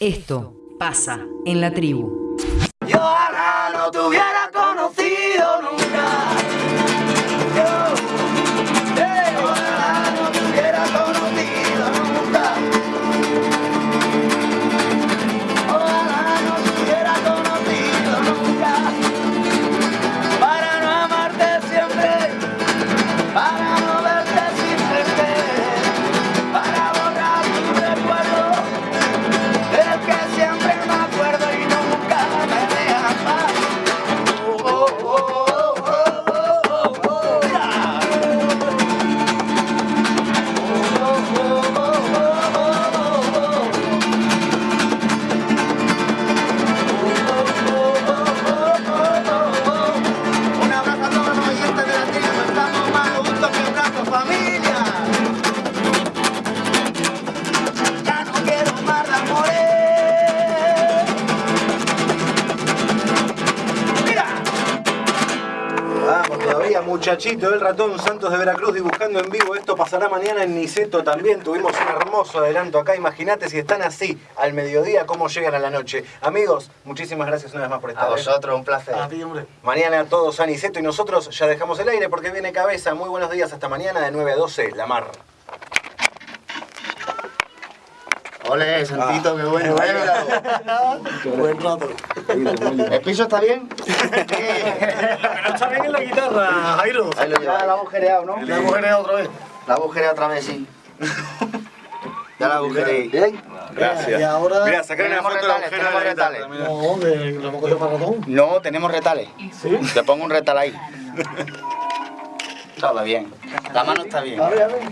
Esto pasa en la tribu. Yo ojalá no te para muchachito, el ratón Santos de Veracruz dibujando en vivo. Esto pasará mañana en Niceto también. Tuvimos un hermoso adelanto acá. Imagínate si están así al mediodía, cómo llegan a la noche. Amigos, muchísimas gracias una vez más por estar. A ¿eh? vosotros, un placer. Mañana todos a Niceto y nosotros ya dejamos el aire porque viene cabeza. Muy buenos días, hasta mañana de 9 a 12, La Mar. Ole, Santito, qué bueno. Buen rato. ¿El piso está bien? No está bien en la guitarra, Jairo. Ahí lo lleva. Ya la hemos agujereado, ¿no? La mujer es otra vez. La agujereado otra vez, sí. Ya la agujereé. ¿Bien? Y ahora. Mira, sacar una Tenemos foto de la retales, de la tenemos guitarra, retales. No, de, lo hemos cogido para ratón. No, tenemos retales. Sí. Te pongo un retal ahí. Todo bien. La mano está bien. A ver, a ver.